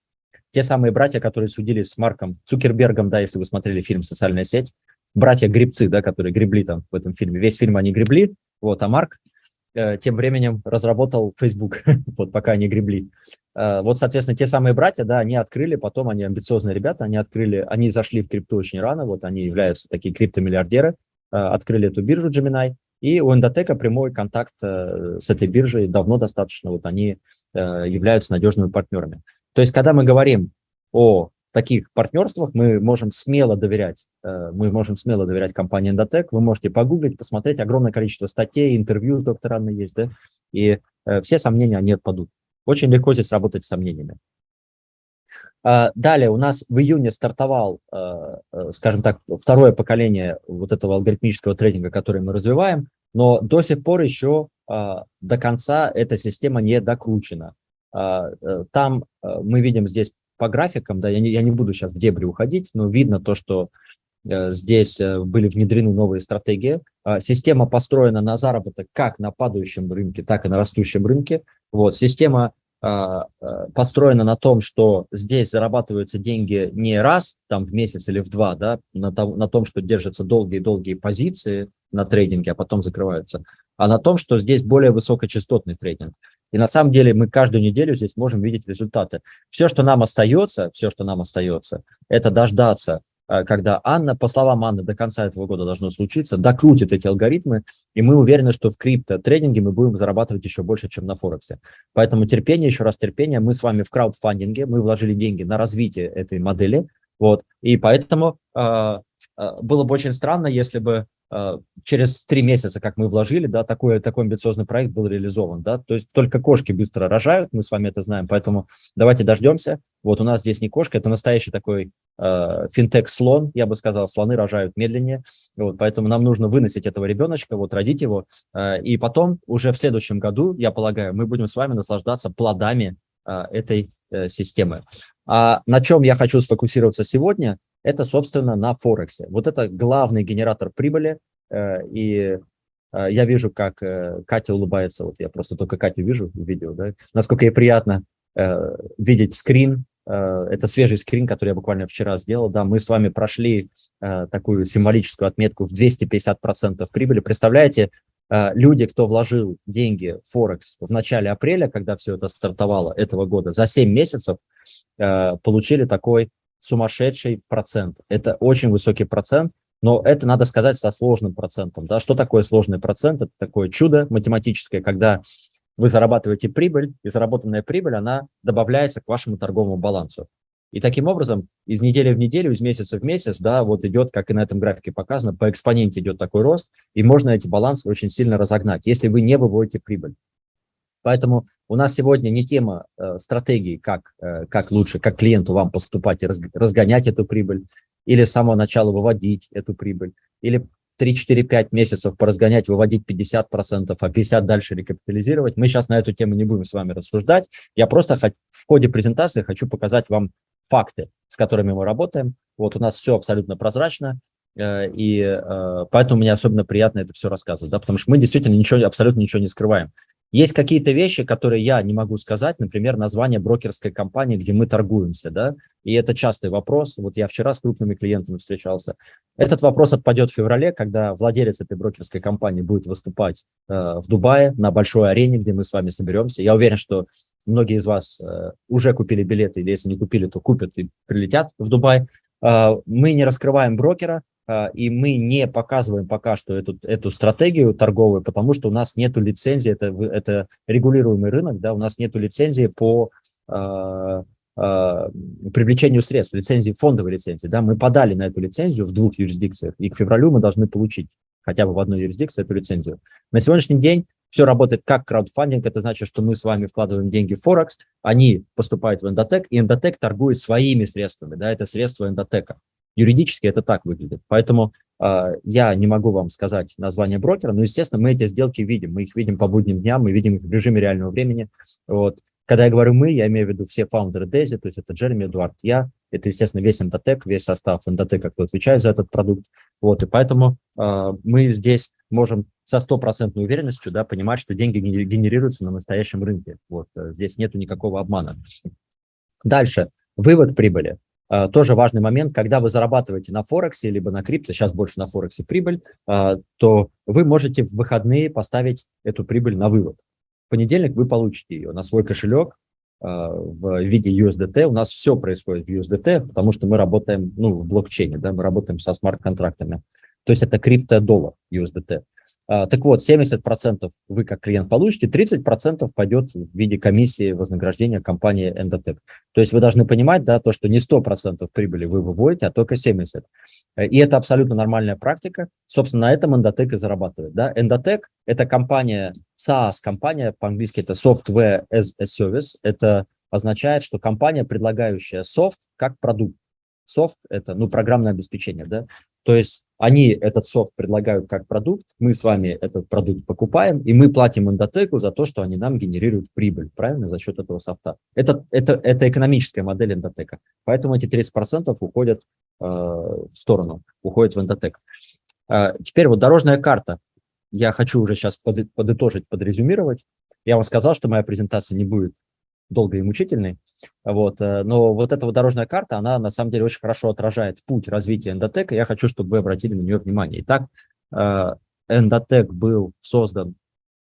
те самые братья, которые судились с Марком Цукербергом, да, если вы смотрели фильм «Социальная сеть», братья-гребцы, да, которые гребли там в этом фильме. Весь фильм они гребли, вот, а Марк Э, тем временем разработал Facebook, *laughs* вот пока они гребли. Э, вот, соответственно, те самые братья, да, они открыли, потом они амбициозные ребята, они открыли, они зашли в крипту очень рано, вот они являются такие криптомиллиардеры, э, открыли эту биржу Gemini, и у Эндотека прямой контакт с этой биржей давно достаточно, вот они являются надежными партнерами. То есть, когда мы говорим о таких партнерствах мы можем смело доверять, э, мы можем смело доверять компании Endotech. Вы можете погуглить, посмотреть огромное количество статей, интервью с доктора Анной есть, да, и э, все сомнения, они отпадут. Очень легко здесь работать с сомнениями. А, далее у нас в июне стартовал, э, скажем так, второе поколение вот этого алгоритмического трейдинга, который мы развиваем, но до сих пор еще до конца эта система не докручена. А, там мы видим здесь по графикам, да, я не, я не буду сейчас в дебри уходить, но видно то, что э, здесь э, были внедрены новые стратегии. Э, система построена на заработок как на падающем рынке, так и на растущем рынке. Вот, система э, построена на том, что здесь зарабатываются деньги не раз, там в месяц или в два, да, на, том, на том, что держатся долгие-долгие позиции на трейдинге, а потом закрываются, а на том, что здесь более высокочастотный трейдинг. И на самом деле мы каждую неделю здесь можем видеть результаты. Все, что нам остается, все, что нам остается, это дождаться, э, когда Анна, по словам Анны, до конца этого года должно случиться, докрутит эти алгоритмы, и мы уверены, что в крипто-трейдинге мы будем зарабатывать еще больше, чем на Форексе. Поэтому терпение, еще раз терпение. Мы с вами в краудфандинге, мы вложили деньги на развитие этой модели, вот, и поэтому э, было бы очень странно, если бы а, через три месяца, как мы вложили, да, такой, такой амбициозный проект был реализован, да, то есть только кошки быстро рожают, мы с вами это знаем, поэтому давайте дождемся, вот у нас здесь не кошка, это настоящий такой э, финтех-слон, я бы сказал, слоны рожают медленнее, вот, поэтому нам нужно выносить этого ребеночка, вот, родить его, э, и потом уже в следующем году, я полагаю, мы будем с вами наслаждаться плодами э, этой э, системы. А на чем я хочу сфокусироваться сегодня, это, собственно, на Форексе. Вот это главный генератор прибыли, э, и э, я вижу, как э, Катя улыбается, вот я просто только Катю вижу в видео, да, насколько ей приятно видеть скрин, это свежий скрин, который я буквально вчера сделал, да, мы с вами прошли такую символическую отметку в 250% прибыли, представляете, люди, кто вложил деньги в Форекс в начале апреля, когда все это стартовало этого года, за 7 месяцев получили такой сумасшедший процент. Это очень высокий процент, но это надо сказать со сложным процентом. Да? Что такое сложный процент? Это такое чудо математическое, когда вы зарабатываете прибыль, и заработанная прибыль, она добавляется к вашему торговому балансу. И таким образом из недели в неделю, из месяца в месяц, да, вот идет, как и на этом графике показано, по экспоненте идет такой рост, и можно эти балансы очень сильно разогнать, если вы не выводите прибыль. Поэтому у нас сегодня не тема э, стратегии, как, э, как лучше, как клиенту вам поступать и разгонять эту прибыль, или с самого начала выводить эту прибыль, или 3-4-5 месяцев поразгонять, выводить 50%, а 50% дальше рекапитализировать. Мы сейчас на эту тему не будем с вами рассуждать. Я просто в ходе презентации хочу показать вам факты, с которыми мы работаем. Вот у нас все абсолютно прозрачно, э, и э, поэтому мне особенно приятно это все рассказывать, да, потому что мы действительно ничего, абсолютно ничего не скрываем. Есть какие-то вещи, которые я не могу сказать, например, название брокерской компании, где мы торгуемся, да, и это частый вопрос. Вот я вчера с крупными клиентами встречался. Этот вопрос отпадет в феврале, когда владелец этой брокерской компании будет выступать э, в Дубае на большой арене, где мы с вами соберемся. Я уверен, что многие из вас э, уже купили билеты, или если не купили, то купят и прилетят в Дубай. Э, мы не раскрываем брокера, и мы не показываем пока что эту, эту стратегию торговую, потому что у нас нет лицензии, это, это регулируемый рынок, да, у нас нет лицензии по э, э, привлечению средств, лицензии, фондовой лицензии. Да, мы подали на эту лицензию в двух юрисдикциях, и к февралю мы должны получить хотя бы в одной юрисдикции эту лицензию. На сегодняшний день все работает как краудфандинг, это значит, что мы с вами вкладываем деньги в Форекс, они поступают в Эндотек, и Эндотек торгует своими средствами, да, это средства Эндотека. Юридически это так выглядит. Поэтому э, я не могу вам сказать название брокера, но, естественно, мы эти сделки видим. Мы их видим по будним дням, мы видим их в режиме реального времени. Вот. Когда я говорю «мы», я имею в виду все фаундеры Дейзи, то есть это Джереми, Эдуард, я, это, естественно, весь Эндотек, весь состав Эндотека, кто отвечает за этот продукт. Вот, и поэтому э, мы здесь можем со стопроцентной уверенностью да, понимать, что деньги генерируются на настоящем рынке. Вот, здесь нету никакого обмана. Дальше. Вывод прибыли. А, тоже важный момент, когда вы зарабатываете на Форексе, либо на крипто, сейчас больше на Форексе прибыль, а, то вы можете в выходные поставить эту прибыль на вывод. В понедельник вы получите ее на свой кошелек а, в виде USDT. У нас все происходит в USDT, потому что мы работаем ну, в блокчейне, да, мы работаем со смарт-контрактами. То есть это крипто-доллар USDT. А, так вот, 70% вы как клиент получите, 30% пойдет в виде комиссии вознаграждения компании Endotech. То есть вы должны понимать, да, то, что не 100% прибыли вы выводите, а только 70%. И это абсолютно нормальная практика. Собственно, на этом Endotech и зарабатывает. Да? Endotech – это компания, SaaS-компания, по-английски это Software as a Service. Это означает, что компания, предлагающая софт как продукт. Софт – это ну, программное обеспечение. Да? То есть они этот софт предлагают как продукт, мы с вами этот продукт покупаем, и мы платим эндотеку за то, что они нам генерируют прибыль, правильно, за счет этого софта. Это, это, это экономическая модель эндотека. Поэтому эти 30% уходят э, в сторону, уходят в эндотек. Э, теперь вот дорожная карта. Я хочу уже сейчас под, подытожить, подрезюмировать. Я вам сказал, что моя презентация не будет долгой и мучительной. Вот, э, но вот эта вот дорожная карта, она на самом деле очень хорошо отражает путь развития эндотека. Я хочу, чтобы вы обратили на нее внимание. Итак, э, эндотек был создан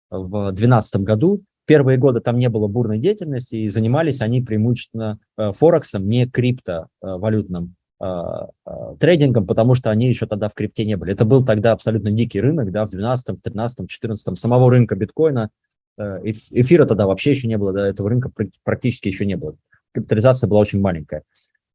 в 2012 году. Первые годы там не было бурной деятельности, и занимались они преимущественно э, Форексом, не криптовалютным трейдингом, потому что они еще тогда в крипте не были. Это был тогда абсолютно дикий рынок, да, в 2012, 2013, 2014, самого рынка биткоина эфира тогда вообще еще не было, до этого рынка практически еще не было. Капитализация была очень маленькая.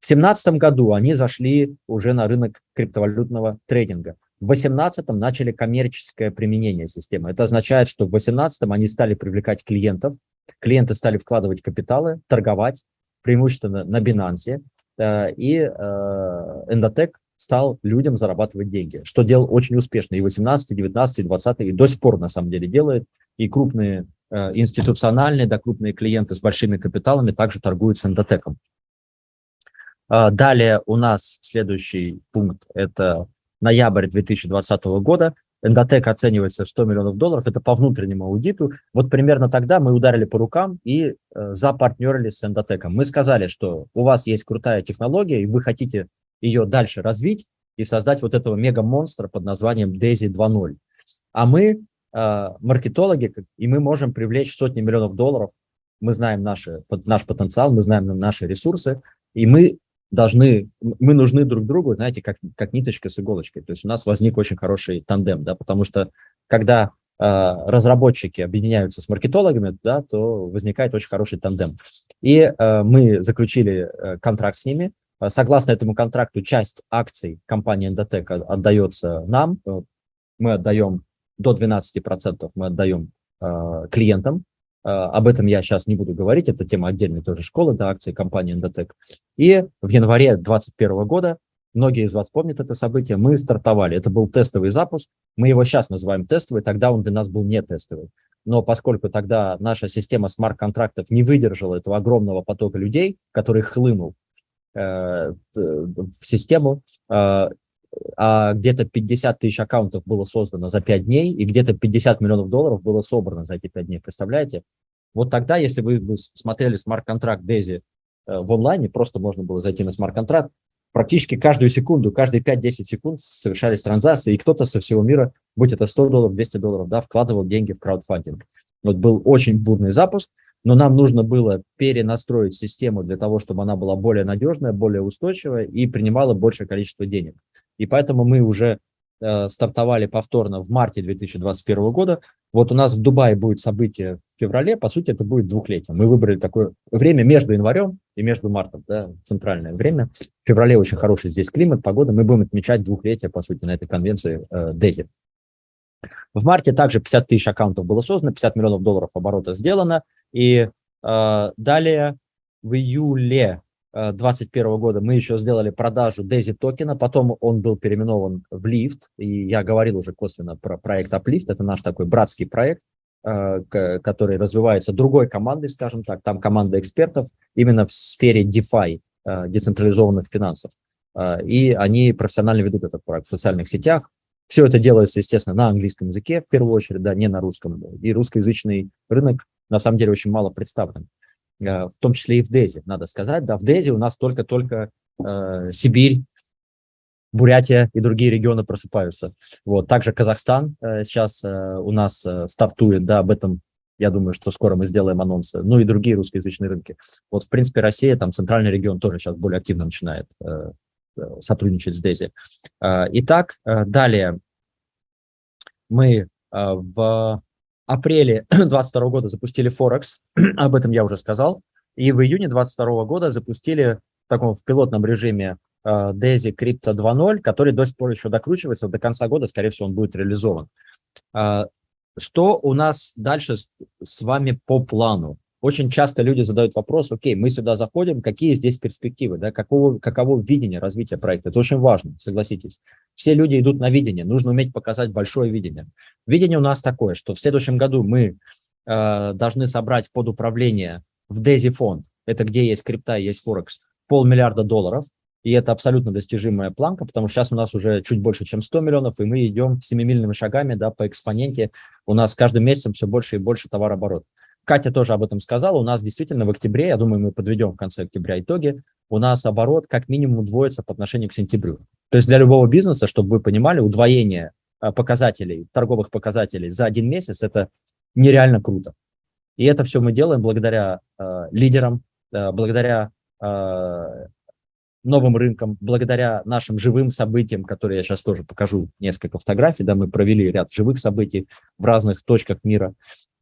В 2017 году они зашли уже на рынок криптовалютного трейдинга. В 2018 начали коммерческое применение системы. Это означает, что в 2018 они стали привлекать клиентов, клиенты стали вкладывать капиталы, торговать, преимущественно на Binance, э, и э, Endotech стал людям зарабатывать деньги, что делал очень успешно и 18, 19, 20, и до сих пор на самом деле делает, и крупные э, институциональные, да, крупные клиенты с большими капиталами также торгуют с эндотеком. Э, далее у нас следующий пункт – это ноябрь 2020 года. Эндотек оценивается в 100 миллионов долларов, это по внутреннему аудиту. Вот примерно тогда мы ударили по рукам и э, запартнерились с эндотеком. Мы сказали, что у вас есть крутая технология, и вы хотите ее дальше развить и создать вот этого мега-монстра под названием Daisy 2.0. А мы маркетологи, и мы можем привлечь сотни миллионов долларов, мы знаем наши, наш потенциал, мы знаем наши ресурсы, и мы должны, мы нужны друг другу, знаете, как, как ниточка с иголочкой. То есть у нас возник очень хороший тандем, да, потому что когда э, разработчики объединяются с маркетологами, да, то возникает очень хороший тандем. И э, мы заключили э, контракт с ними, согласно этому контракту, часть акций компании Endotech отдается нам. Э, мы отдаем до 12%, мы отдаем э, клиентам. Э, об этом я сейчас не буду говорить, это тема отдельной тоже школы, да, акции компании Endotech. И в январе 2021 года, многие из вас помнят это событие, мы стартовали. Это был тестовый запуск, мы его сейчас называем тестовый, тогда он для нас был не тестовый. Но поскольку тогда наша система смарт-контрактов не выдержала этого огромного потока людей, который хлынул Э, в систему. А где-то 50 тысяч аккаунтов было создано за 5 дней, и где-то 50 миллионов долларов было собрано за эти 5 дней, представляете? Вот тогда, если вы смотрели смарт-контракт Дези э, в онлайне, просто можно было зайти на смарт-контракт, практически каждую секунду, каждые 5-10 секунд совершались транзакции, и кто-то со всего мира, будь это 100 долларов, 200 долларов, да, вкладывал деньги в краудфандинг. Вот был очень бурный запуск, но нам нужно было перенастроить систему для того, чтобы она была более надежная, более устойчивая и принимала большее количество денег. И поэтому мы уже э, стартовали повторно в марте 2021 года. Вот у нас в Дубае будет событие в феврале, по сути, это будет двухлетие. Мы выбрали такое время между январем и между мартом, да, центральное время. В феврале очень хороший здесь климат, погода. Мы будем отмечать двухлетие, по сути, на этой конвенции э, DESI. В марте также 50 тысяч аккаунтов было создано, 50 миллионов долларов оборота сделано. И э, далее в июле 2021 э, года мы еще сделали продажу DESI токена, потом он был переименован в Lift, и я говорил уже косвенно про проект Uplift, это наш такой братский проект, э, который развивается другой командой, скажем так, там команда экспертов именно в сфере DeFi, э, децентрализованных финансов. И они профессионально ведут этот проект в социальных сетях. Все это делается, естественно, на английском языке, в первую очередь, да, не на русском. И русскоязычный рынок, на самом деле, очень мало представлен. Э, в том числе и в ДЕЗе, надо сказать. Да, в ДЕЗе у нас только-только э, Сибирь, Бурятия и другие регионы просыпаются. Вот. Также Казахстан э, сейчас э, у нас э, стартует, да, об этом я думаю, что скоро мы сделаем анонсы, ну и другие русскоязычные рынки. Вот, в принципе, Россия, там, центральный регион тоже сейчас более активно начинает э, э сотрудничать с Дези. Э, итак, э, далее мы э, в апреле *clears throat* 2022 года запустили Форекс, *clears throat* об этом я уже сказал, и в июне 2022 года запустили в таком в пилотном режиме uh, DAISY Crypto 2.0, который до сих пор еще докручивается, до конца года, скорее всего, он будет реализован. Uh, что у нас дальше с вами по плану? Очень часто люди задают вопрос, окей, мы сюда заходим, какие здесь перспективы, да, какого, каково видение развития проекта. Это очень важно, согласитесь. Все люди идут на видение, нужно уметь показать большое видение. Видение у нас такое, что в следующем году мы э, должны собрать под управление в DESI фонд, это где есть крипта, есть Форекс, полмиллиарда долларов, и это абсолютно достижимая планка, потому что сейчас у нас уже чуть больше, чем 100 миллионов, и мы идем семимильными шагами да, по экспоненте. У нас каждым месяцем все больше и больше товарооборот. Катя тоже об этом сказала, у нас действительно в октябре, я думаю, мы подведем в конце октября итоги, у нас оборот как минимум удвоится по отношению к сентябрю. То есть для любого бизнеса, чтобы вы понимали, удвоение а, показателей, торговых показателей за один месяц – это нереально круто. И это все мы делаем благодаря э, лидерам, э, благодаря э, новым рынкам, благодаря нашим живым событиям, которые я сейчас тоже покажу несколько фотографий, да, мы провели ряд живых событий в разных точках мира.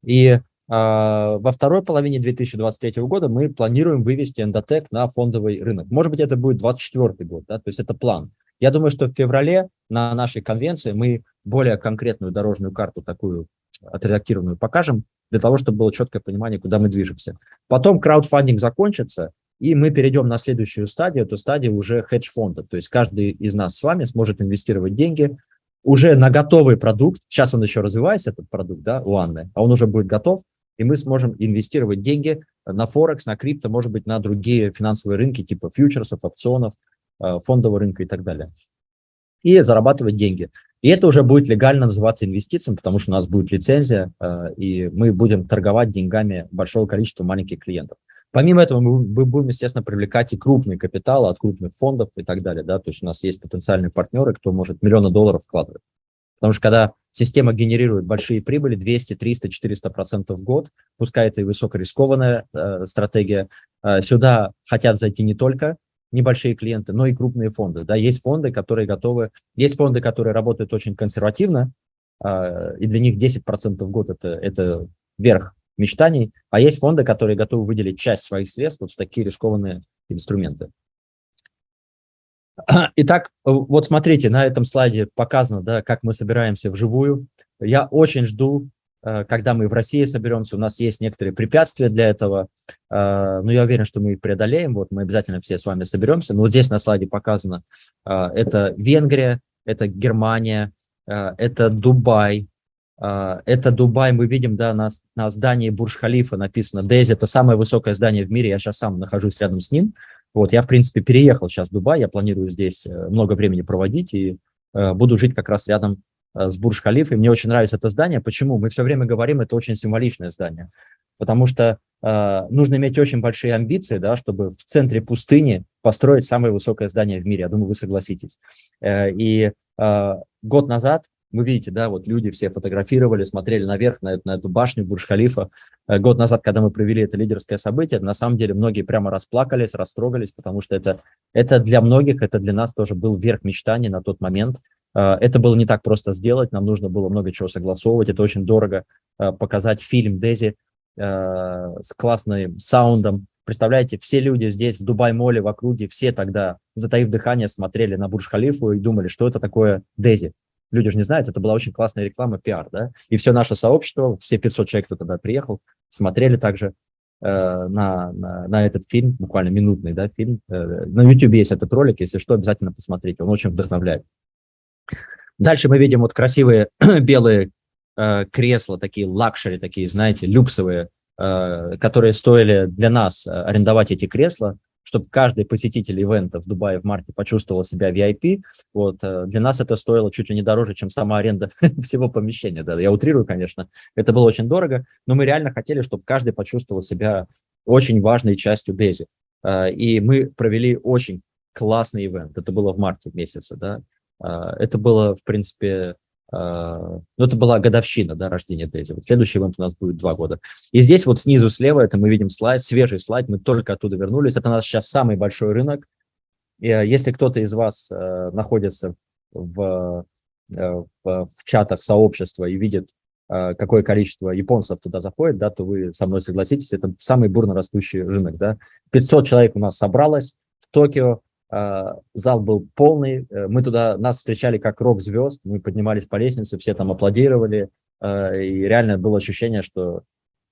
И во второй половине 2023 года мы планируем вывести эндотек на фондовый рынок. Может быть, это будет 2024 год, да, то есть это план. Я думаю, что в феврале на нашей конвенции мы более конкретную дорожную карту такую отредактированную покажем, для того, чтобы было четкое понимание, куда мы движемся. Потом краудфандинг закончится, и мы перейдем на следующую стадию, это стадия уже хедж-фонда. То есть каждый из нас с вами сможет инвестировать деньги уже на готовый продукт. Сейчас он еще развивается, этот продукт, да, у Анны, а он уже будет готов и мы сможем инвестировать деньги на Форекс, на крипто, может быть, на другие финансовые рынки, типа фьючерсов, опционов, э, фондового рынка и так далее. И зарабатывать деньги. И это уже будет легально называться инвестициями, потому что у нас будет лицензия, э, и мы будем торговать деньгами большого количества маленьких клиентов. Помимо этого, мы будем, естественно, привлекать и крупный капитал от крупных фондов и так далее. Да? То есть у нас есть потенциальные партнеры, кто может миллионы долларов вкладывать. Потому что когда система генерирует большие прибыли, 200, 300, 400 процентов в год, пускай это и высокорискованная э, стратегия, э, сюда хотят зайти не только небольшие клиенты, но и крупные фонды. Да, есть фонды, которые готовы, есть фонды, которые работают очень консервативно, э, и для них 10 процентов в год это, это верх мечтаний, а есть фонды, которые готовы выделить часть своих средств вот в такие рискованные инструменты. *clears throat* Итак, вот смотрите, на этом слайде показано, да, как мы собираемся вживую. Я очень жду, э, когда мы в России соберемся. У нас есть некоторые препятствия для этого, э, но я уверен, что мы их преодолеем. Вот мы обязательно все с вами соберемся. Но вот здесь на слайде показано, э, это Венгрия, это Германия, это Дубай. Это Дубай, мы видим, да, на, на здании Бурж-Халифа написано Дейзи, это самое высокое здание в мире, я сейчас сам нахожусь рядом с ним. Вот, я, в принципе, переехал сейчас в Дубай, я планирую здесь э, много времени проводить и э, буду жить как раз рядом э, с Бурж-Халифой. Мне очень нравится это здание. Почему? Мы все время говорим, это очень символичное здание. Потому что э, нужно иметь очень большие амбиции, да, чтобы в центре пустыни построить самое высокое здание в мире. Я думаю, вы согласитесь. Э, и э, год назад вы видите, да, вот люди все фотографировали, смотрели наверх на эту, на эту башню Бурж-Халифа. Э, год назад, когда мы провели это лидерское событие, на самом деле многие прямо расплакались, растрогались, потому что это, это для многих, это для нас тоже был верх мечтаний на тот момент. Э, это было не так просто сделать, нам нужно было много чего согласовывать, это очень дорого э, показать фильм Дези с классным саундом. Представляете, все люди здесь, в Дубай-моле, в округе, все тогда, затаив дыхание, смотрели на Бурж-Халифу и думали, что это такое Дези люди же не знают, это была очень классная реклама, пиар, да, и все наше сообщество, все 500 человек, кто тогда приехал, смотрели также э, на, на, на этот фильм, буквально минутный, да, фильм. Э, на YouTube есть этот ролик, если что, обязательно посмотрите, он очень вдохновляет. Дальше мы видим вот красивые *clears throat* белые э, кресла, такие luxury, такие, знаете, люксовые, э, которые стоили для нас э, арендовать эти кресла чтобы каждый посетитель ивента в Дубае в марте почувствовал себя VIP, вот, э, для нас это стоило чуть ли не дороже, чем сама аренда *laughs* всего помещения. Да, я утрирую, конечно, это было очень дорого, но мы реально хотели, чтобы каждый почувствовал себя очень важной частью Дези. Э, и мы провели очень классный ивент, это было в марте месяце, да, э, это было, в принципе, ну, это была годовщина да, рождения Дейзи. Вот следующий ивент у нас будет два года. И здесь вот снизу слева, это мы видим слайд, свежий слайд, мы только оттуда вернулись. Это у нас сейчас самый большой рынок. И а, если кто-то из вас э, находится в, э, в, в чатах сообщества и видит, э, какое количество японцев туда заходит, да, то вы со мной согласитесь, это самый бурно растущий рынок. Да. 500 человек у нас собралось в Токио, зал был полный, э, мы туда, нас встречали как рок-звезд, мы поднимались по лестнице, все там аплодировали, а, и реально было ощущение, что,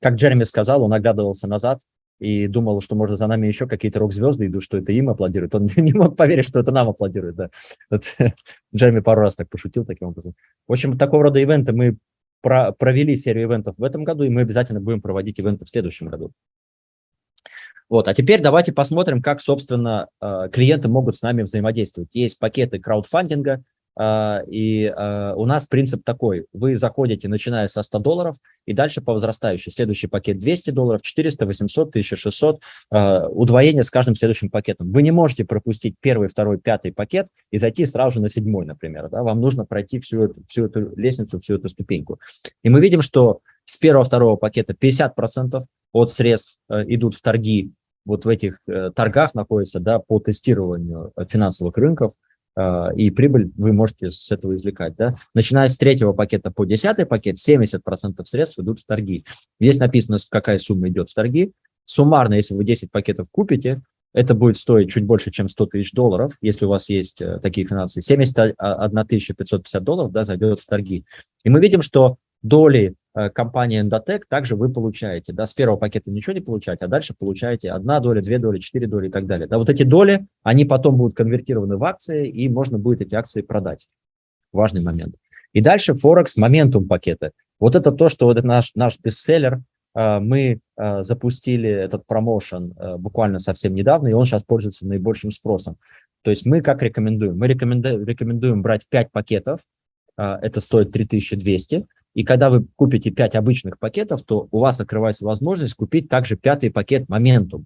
как Джереми сказал, он оглядывался назад и думал, что, может, за нами еще какие-то рок-звезды идут, что это им аплодируют. Он *laughs* не мог поверить, что это нам аплодируют. Да. Вот, *laughs* Джереми пару раз так пошутил таким образом. В общем, такого рода ивенты мы про провели серию ивентов в этом году, и мы обязательно будем проводить ивенты в следующем году. Вот, а теперь давайте посмотрим, как, собственно, э, клиенты могут с нами взаимодействовать. Есть пакеты краудфандинга, э, и э, у нас принцип такой. Вы заходите, начиная со 100 долларов, и дальше по возрастающей. Следующий пакет 200 долларов, 400, 800, 1600, удвоение с каждым следующим пакетом. Вы не можете пропустить первый, второй, пятый пакет и зайти сразу же на седьмой, например. Да? Вам нужно пройти всю эту, всю эту лестницу, всю эту ступеньку. И мы видим, что с первого-второго пакета 50% от средств идут в торги вот в этих э, торгах находится да, по тестированию э, финансовых рынков, э, и прибыль вы можете с этого извлекать. Да? Начиная с третьего пакета по десятый пакет, 70% средств идут в торги. Здесь написано, какая сумма идет в торги. Суммарно, если вы 10 пакетов купите, это будет стоить чуть больше, чем 100 тысяч долларов, если у вас есть такие финансы. 71 550 долларов да, зайдет в торги. И мы видим, что доли Э, компании Endotech, также вы получаете, да, с первого пакета ничего не получаете, а дальше получаете одна доля, две доли, четыре доли и так далее. Да, вот эти доли, они потом будут конвертированы в акции, и можно будет эти акции продать. Важный момент. И дальше Форекс, моментум пакеты. Вот это то, что вот это наш, наш бестселлер, э, мы э, запустили этот промоушен буквально совсем недавно, и он сейчас пользуется наибольшим спросом. То есть мы как рекомендуем? Мы рекомендуем брать 5 пакетов, это стоит 3200, и когда вы купите 5 обычных пакетов, то у вас открывается возможность купить также пятый пакет Momentum,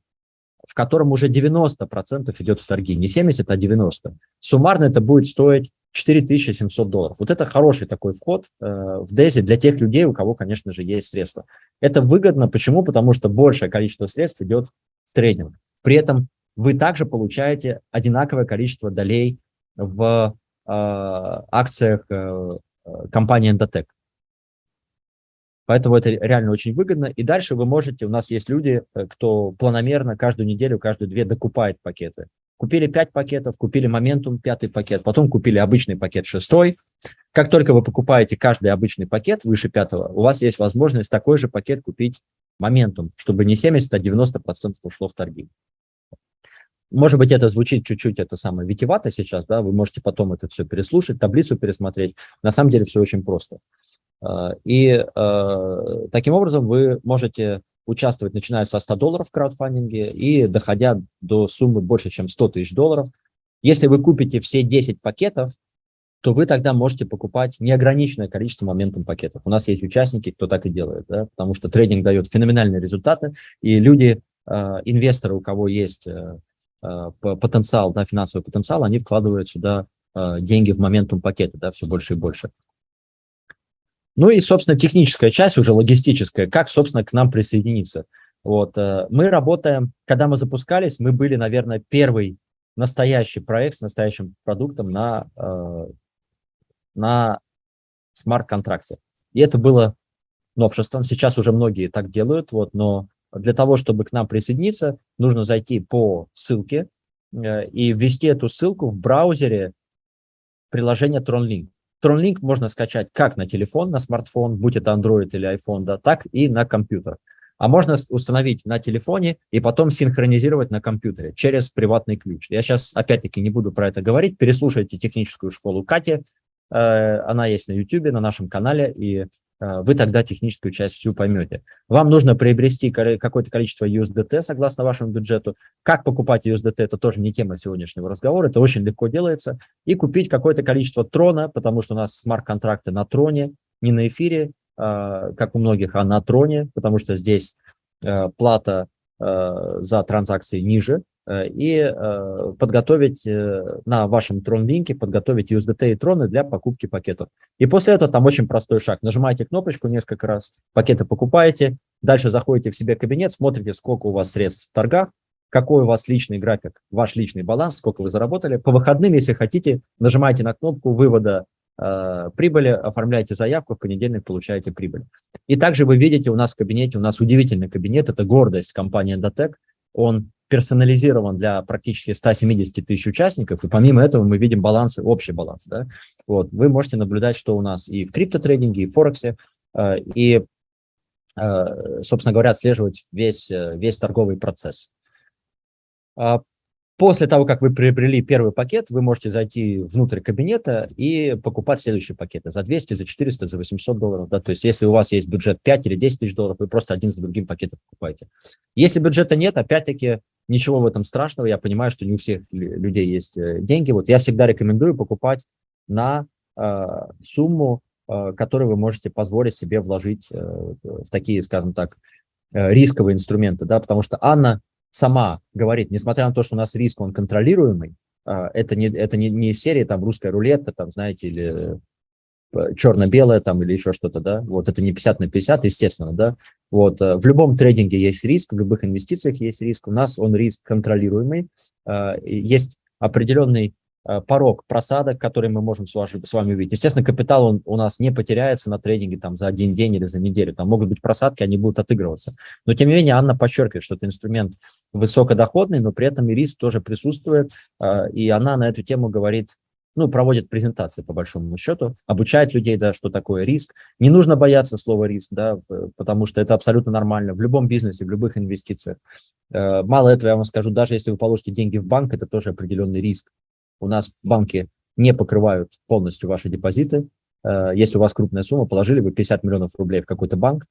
в котором уже 90% идет в торги, не 70, а 90. Суммарно это будет стоить 4700 долларов. Вот это хороший такой вход э, в DESI для тех людей, у кого, конечно же, есть средства. Это выгодно. Почему? Потому что большее количество средств идет в трейдинг. При этом вы также получаете одинаковое количество долей в э, акциях э, э компании Endotech. Поэтому это реально очень выгодно. И дальше вы можете, у нас есть люди, э, кто планомерно каждую неделю, каждую две докупает пакеты. Купили 5 пакетов, купили моментум пятый пакет, потом купили обычный пакет шестой. Как только вы покупаете каждый обычный пакет выше пятого, у вас есть возможность такой же пакет купить моментум, чтобы не 70, а 90% ушло в торги. Может быть, это звучит чуть-чуть, это самое витивато сейчас, да, вы можете потом это все переслушать, таблицу пересмотреть. На самом деле все очень просто. А, и а, таким образом вы можете участвовать, начиная со 100 долларов в краудфандинге и доходя до суммы больше, чем 100 тысяч долларов. Если вы купите все 10 пакетов, то вы тогда можете покупать неограниченное количество моментум пакетов. У нас есть участники, кто так и делает, да, потому что трейдинг дает феноменальные результаты, и люди, э, инвесторы, у кого есть э, э, потенциал, да, финансовый потенциал, они вкладывают сюда э, деньги в моментум пакеты, да, все больше и больше. Ну и, собственно, техническая часть, уже логистическая, как, собственно, к нам присоединиться. Вот, э, мы работаем, когда мы запускались, мы были, наверное, первый настоящий проект с настоящим продуктом на, э, на смарт-контракте. И это было новшеством. Сейчас уже многие так делают, вот, но для того, чтобы к нам присоединиться, нужно зайти по ссылке э, и ввести эту ссылку в браузере приложения TronLink. TronLink можно скачать как на телефон, на смартфон, будь это Android или iPhone, да, так и на компьютер. А можно установить на телефоне и потом синхронизировать на компьютере через приватный ключ. Я сейчас опять-таки не буду про это говорить. Переслушайте техническую школу Кати. Э, она есть на YouTube, на нашем канале, и вы тогда техническую часть всю поймете. Вам нужно приобрести какое-то количество USDT согласно вашему бюджету. Как покупать USDT, это тоже не тема сегодняшнего разговора, это очень легко делается. И купить какое-то количество трона, потому что у нас смарт-контракты на троне, не на эфире, а, как у многих, а на троне, потому что здесь э, плата за транзакции ниже, и подготовить на вашем трон-линке, подготовить USDT и троны для покупки пакетов. И после этого там очень простой шаг. Нажимаете кнопочку несколько раз, пакеты покупаете, дальше заходите в себе кабинет, смотрите, сколько у вас средств в торгах, какой у вас личный график, ваш личный баланс, сколько вы заработали. По выходным, если хотите, нажимаете на кнопку вывода Э, прибыли, оформляете заявку, в понедельник получаете прибыль. И также вы видите у нас в кабинете, у нас удивительный кабинет, это гордость компании Endotech, он персонализирован для практически 170 тысяч участников, и помимо этого мы видим балансы, общий баланс. Да? Вот, вы можете наблюдать, что у нас и в криптотрейдинге, и в Форексе, э, и, э, собственно говоря, отслеживать весь, весь торговый процесс. После того, как вы приобрели первый пакет, вы можете зайти внутрь кабинета и покупать следующие пакеты за 200, за 400, за 800 долларов. Да? То есть если у вас есть бюджет 5 или 10 тысяч долларов, вы просто один за другим пакетом покупаете. Если бюджета нет, опять-таки ничего в этом страшного. Я понимаю, что не у всех людей есть э, деньги. Вот я всегда рекомендую покупать на э, сумму, э, которую вы можете позволить себе вложить э, в такие, скажем так, э, рисковые инструменты. Да? Потому что Анна сама говорит, несмотря на то, что у нас риск, он контролируемый, а, это не, это не, не серия там русская рулетка, там, знаете, или э, черно-белое там или еще что-то, да, вот это не 50 на 50, естественно, да, вот э, в любом трейдинге есть риск, в любых инвестициях есть риск, у нас он риск контролируемый, а, есть определенный порог просадок, который мы можем с, вашей, с вами увидеть. Естественно, капитал он у нас не потеряется на трейдинге там, за один день или за неделю. Там могут быть просадки, они будут отыгрываться. Но, тем не менее, Анна подчеркивает, что это инструмент высокодоходный, но при этом и риск тоже присутствует. Э, и она на эту тему говорит, ну, проводит презентации, по большому счету, обучает людей, да, что такое риск. Не нужно бояться слова риск, да, потому что это абсолютно нормально в любом бизнесе, в любых инвестициях. Э, мало этого, я вам скажу, даже если вы положите деньги в банк, это тоже определенный риск. У нас банки не покрывают полностью ваши депозиты. Э, если у вас крупная сумма, положили вы 50 миллионов рублей в какой-то банк,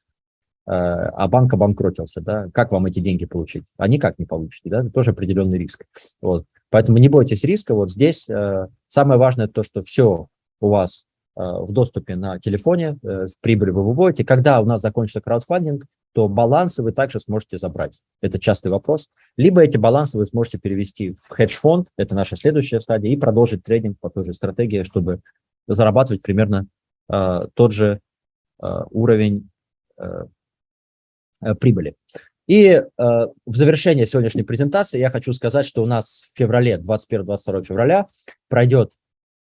э, а банк обанкротился, да, как вам эти деньги получить? А никак не получите, да, это тоже определенный риск. Вот. Поэтому не бойтесь риска, вот здесь э, самое важное то, что все у вас в доступе на телефоне, с прибылью вы выводите. Когда у нас закончится краудфандинг, то балансы вы также сможете забрать. Это частый вопрос. Либо эти балансы вы сможете перевести в хедж-фонд, это наша следующая стадия, и продолжить трейдинг по той же стратегии, чтобы зарабатывать примерно э, тот же э, уровень э, э прибыли. И э, в завершение сегодняшней презентации я хочу сказать, что у нас в феврале, 21-22 февраля, пройдет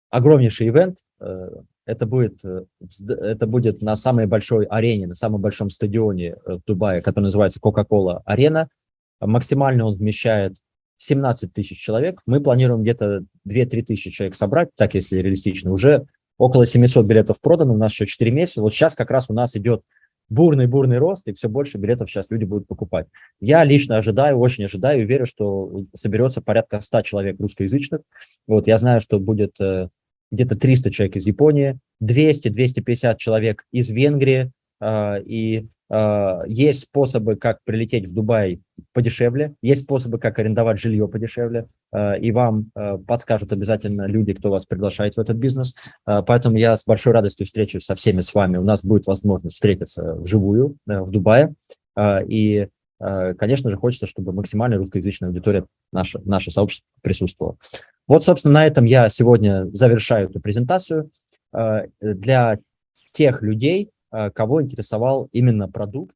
огромнейший ивент, э, это будет, э, это будет на самой большой арене, на самом большом стадионе э, в Дубае, который называется Coca-Cola Арена. Максимально он вмещает 17 тысяч человек. Мы планируем где-то 2-3 тысячи человек собрать, так если реалистично. Уже около 700 билетов продано, у нас еще 4 месяца. Вот сейчас как раз у нас идет бурный-бурный рост, и все больше билетов сейчас люди будут покупать. Я лично ожидаю, очень ожидаю верю, что соберется порядка 100 человек русскоязычных. Вот я знаю, что будет э, где-то 300 человек из Японии, 200-250 человек из Венгрии, а, и Э, есть способы, как прилететь в Дубай подешевле, есть способы, как арендовать жилье подешевле, э, и вам э, подскажут обязательно люди, кто вас приглашает в этот бизнес. Поэтому я с большой радостью встречусь со всеми с вами. У нас будет возможность встретиться вживую в Дубае. И, конечно же, хочется, чтобы максимально русскоязычная аудитория, наше, наше сообщество присутствовала. Вот, собственно, на этом я сегодня завершаю эту презентацию. Для тех людей, кого интересовал именно продукт,